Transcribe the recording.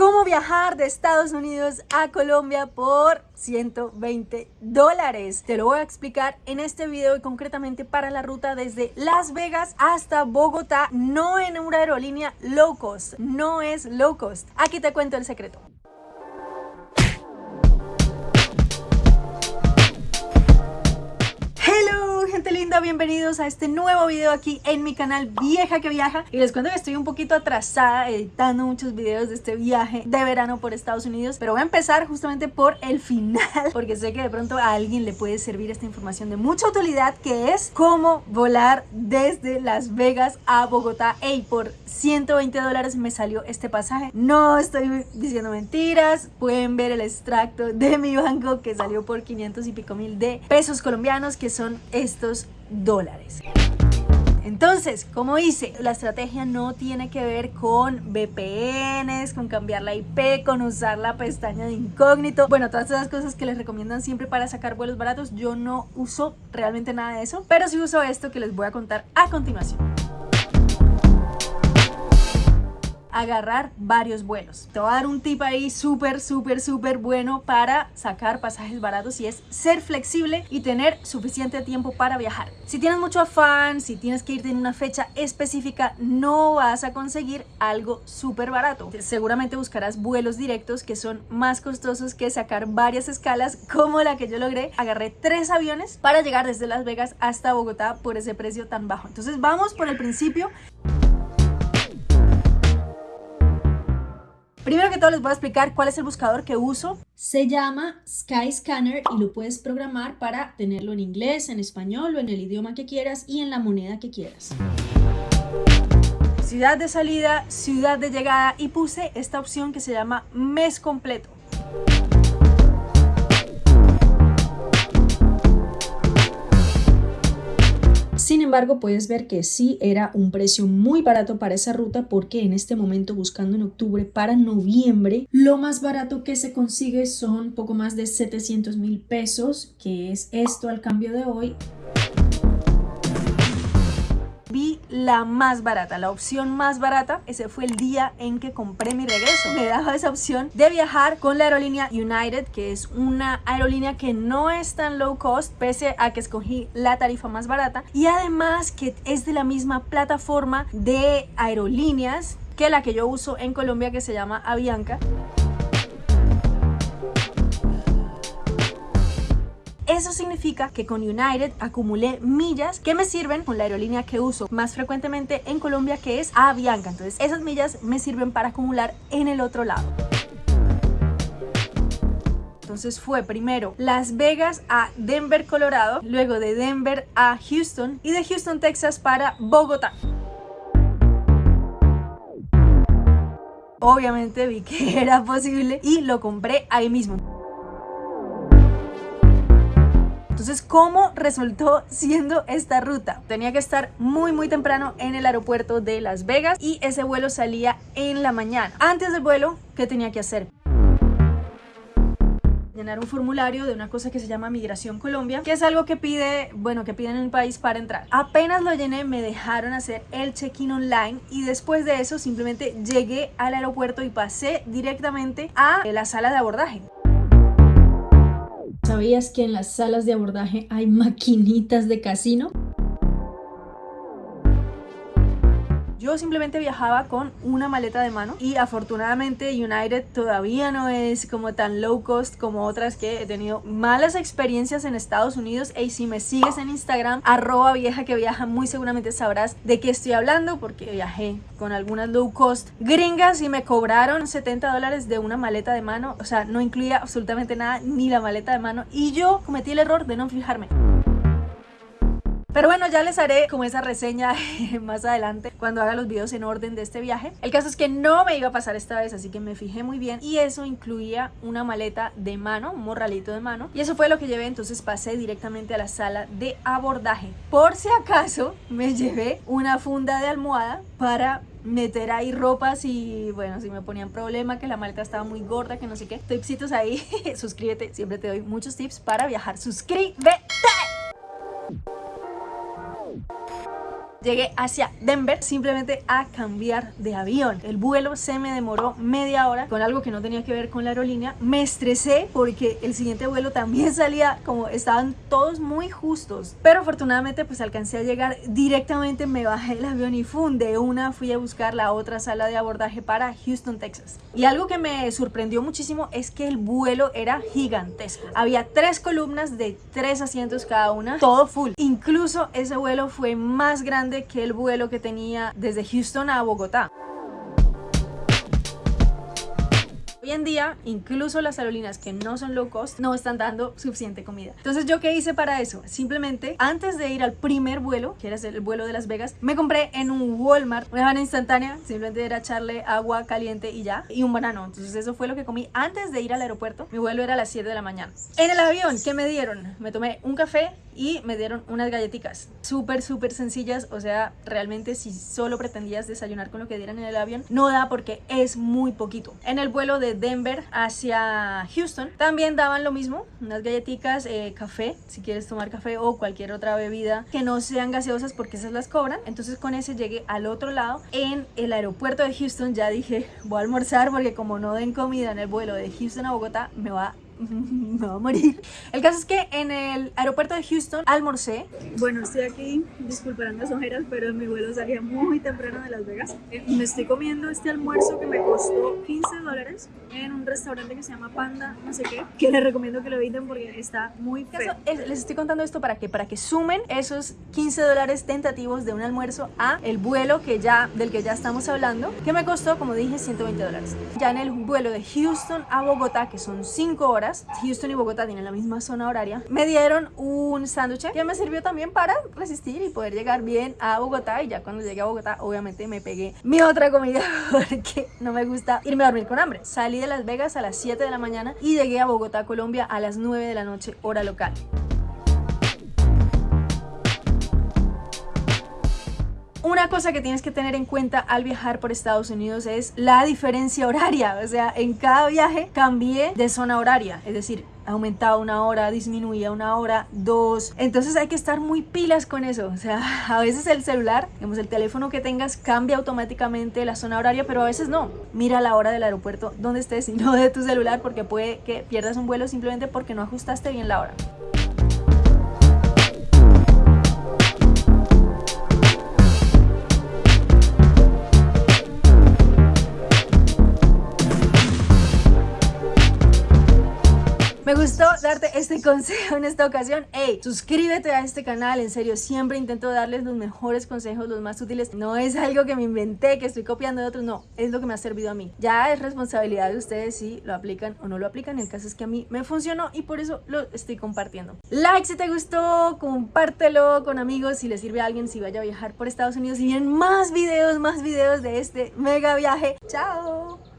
cómo viajar de Estados Unidos a Colombia por 120 dólares. Te lo voy a explicar en este video y concretamente para la ruta desde Las Vegas hasta Bogotá, no en una aerolínea low cost, no es low cost. Aquí te cuento el secreto. Gente linda, bienvenidos a este nuevo video aquí en mi canal Vieja que Viaja. Y les cuento que estoy un poquito atrasada editando muchos videos de este viaje de verano por Estados Unidos pero voy a empezar justamente por el final porque sé que de pronto a alguien le puede servir esta información de mucha utilidad que es cómo volar desde Las Vegas a Bogotá. Y por 120 dólares me salió este pasaje. No estoy diciendo mentiras pueden ver el extracto de mi banco que salió por 500 y pico mil de pesos colombianos que son estos dólares. Entonces, como hice, la estrategia no tiene que ver con VPNs, con cambiar la IP, con usar la pestaña de incógnito. Bueno, todas esas cosas que les recomiendan siempre para sacar vuelos baratos, yo no uso realmente nada de eso, pero sí uso esto que les voy a contar a continuación agarrar varios vuelos. Te voy a dar un tip ahí súper, súper, súper bueno para sacar pasajes baratos y es ser flexible y tener suficiente tiempo para viajar. Si tienes mucho afán, si tienes que irte en una fecha específica, no vas a conseguir algo súper barato. Seguramente buscarás vuelos directos que son más costosos que sacar varias escalas como la que yo logré. Agarré tres aviones para llegar desde Las Vegas hasta Bogotá por ese precio tan bajo. Entonces vamos por el principio. Primero que todo les voy a explicar cuál es el buscador que uso. Se llama Skyscanner y lo puedes programar para tenerlo en inglés, en español o en el idioma que quieras y en la moneda que quieras. Ciudad de salida, ciudad de llegada y puse esta opción que se llama mes completo. Embargo, puedes ver que sí era un precio muy barato para esa ruta porque en este momento buscando en octubre para noviembre, lo más barato que se consigue son poco más de 700 mil pesos, que es esto al cambio de hoy vi la más barata, la opción más barata. Ese fue el día en que compré mi regreso. Me daba esa opción de viajar con la aerolínea United, que es una aerolínea que no es tan low cost, pese a que escogí la tarifa más barata. Y además que es de la misma plataforma de aerolíneas que la que yo uso en Colombia, que se llama Avianca. Eso significa que con United acumulé millas que me sirven con la aerolínea que uso más frecuentemente en Colombia que es Avianca. Entonces esas millas me sirven para acumular en el otro lado. Entonces fue primero Las Vegas a Denver, Colorado, luego de Denver a Houston y de Houston, Texas para Bogotá. Obviamente vi que era posible y lo compré ahí mismo. Entonces, ¿cómo resultó siendo esta ruta? Tenía que estar muy muy temprano en el aeropuerto de Las Vegas y ese vuelo salía en la mañana. Antes del vuelo, ¿qué tenía que hacer? llenar un formulario de una cosa que se llama Migración Colombia, que es algo que pide, bueno, que piden en el país para entrar. Apenas lo llené, me dejaron hacer el check-in online y después de eso simplemente llegué al aeropuerto y pasé directamente a la sala de abordaje. ¿Sabías que en las salas de abordaje hay maquinitas de casino? Yo simplemente viajaba con una maleta de mano y afortunadamente United todavía no es como tan low cost como otras que he tenido malas experiencias en Estados Unidos. Y si me sigues en Instagram arroba vieja que viaja muy seguramente sabrás de qué estoy hablando porque viajé con algunas low cost gringas y me cobraron 70 dólares de una maleta de mano. O sea no incluía absolutamente nada ni la maleta de mano. Y yo cometí el error de no fijarme pero bueno, ya les haré como esa reseña más adelante cuando haga los videos en orden de este viaje. El caso es que no me iba a pasar esta vez, así que me fijé muy bien y eso incluía una maleta de mano, un morralito de mano y eso fue lo que llevé, entonces pasé directamente a la sala de abordaje. Por si acaso me llevé una funda de almohada para meter ahí ropas y bueno, si me ponían problema que la maleta estaba muy gorda, que no sé qué, tipsitos ahí, suscríbete, siempre te doy muchos tips para viajar, suscríbete. Llegué hacia Denver simplemente a cambiar de avión. El vuelo se me demoró media hora con algo que no tenía que ver con la aerolínea. Me estresé porque el siguiente vuelo también salía como estaban todos muy justos. Pero afortunadamente pues alcancé a llegar directamente, me bajé el avión y fue de una fui a buscar la otra sala de abordaje para Houston, Texas. Y algo que me sorprendió muchísimo es que el vuelo era gigantesco. Había tres columnas de tres asientos cada una, todo full. Incluso ese vuelo fue más grande que el vuelo que tenía desde Houston a Bogotá. En día, incluso las aerolíneas que no son low cost no están dando suficiente comida. Entonces, ¿yo qué hice para eso? Simplemente, antes de ir al primer vuelo, que era el vuelo de Las Vegas, me compré en un Walmart una banana instantánea, simplemente era echarle agua caliente y ya, y un banano. Entonces, eso fue lo que comí antes de ir al aeropuerto. Mi vuelo era a las 7 de la mañana. En el avión, ¿qué me dieron? Me tomé un café y me dieron unas galletitas súper súper sencillas o sea realmente si solo pretendías desayunar con lo que dieran en el avión no da porque es muy poquito en el vuelo de Denver hacia Houston. También daban lo mismo unas galletitas eh, café si quieres tomar café o cualquier otra bebida que no sean gaseosas porque esas las cobran. Entonces con ese llegué al otro lado. En el aeropuerto de Houston ya dije voy a almorzar porque como no den comida en el vuelo de Houston a Bogotá me va me a morir. El caso es que en el aeropuerto de Houston almorcé. Bueno, estoy aquí, disculparán las ojeras, pero mi vuelo salía muy temprano de Las Vegas. Eh, me estoy comiendo este almuerzo que me costó 15 dólares en un restaurante que se llama Panda, no sé qué, que les recomiendo que lo eviten porque está muy feo. Les estoy contando esto para que, para que sumen esos 15 dólares tentativos de un almuerzo a el vuelo que ya, del que ya estamos hablando, que me costó, como dije, 120 dólares. Ya en el vuelo de Houston a Bogotá, que son 5 horas, Houston y Bogotá tienen la misma zona horaria, me dieron un sándwich que me sirvió también para resistir y poder llegar bien a Bogotá y ya cuando llegué a Bogotá obviamente me pegué mi otra comida porque no me gusta irme a dormir con hambre. Salí de Las Vegas a las 7 de la mañana y llegué a Bogotá, Colombia a las 9 de la noche hora local. Una cosa que tienes que tener en cuenta al viajar por Estados Unidos es la diferencia horaria. O sea, en cada viaje cambié de zona horaria. Es decir, aumentaba una hora, disminuía una hora, dos. Entonces hay que estar muy pilas con eso. O sea, a veces el celular, digamos, el teléfono que tengas cambia automáticamente la zona horaria, pero a veces no. Mira la hora del aeropuerto donde estés y no de tu celular porque puede que pierdas un vuelo simplemente porque no ajustaste bien la hora. Me gustó darte este consejo en esta ocasión. Hey, suscríbete a este canal, en serio, siempre intento darles los mejores consejos, los más útiles. No es algo que me inventé, que estoy copiando de otros, no, es lo que me ha servido a mí. Ya es responsabilidad de ustedes si lo aplican o no lo aplican. El caso es que a mí me funcionó y por eso lo estoy compartiendo. Like si te gustó, compártelo con amigos si les sirve a alguien si vaya a viajar por Estados Unidos y vienen más videos, más videos de este mega viaje. ¡Chao!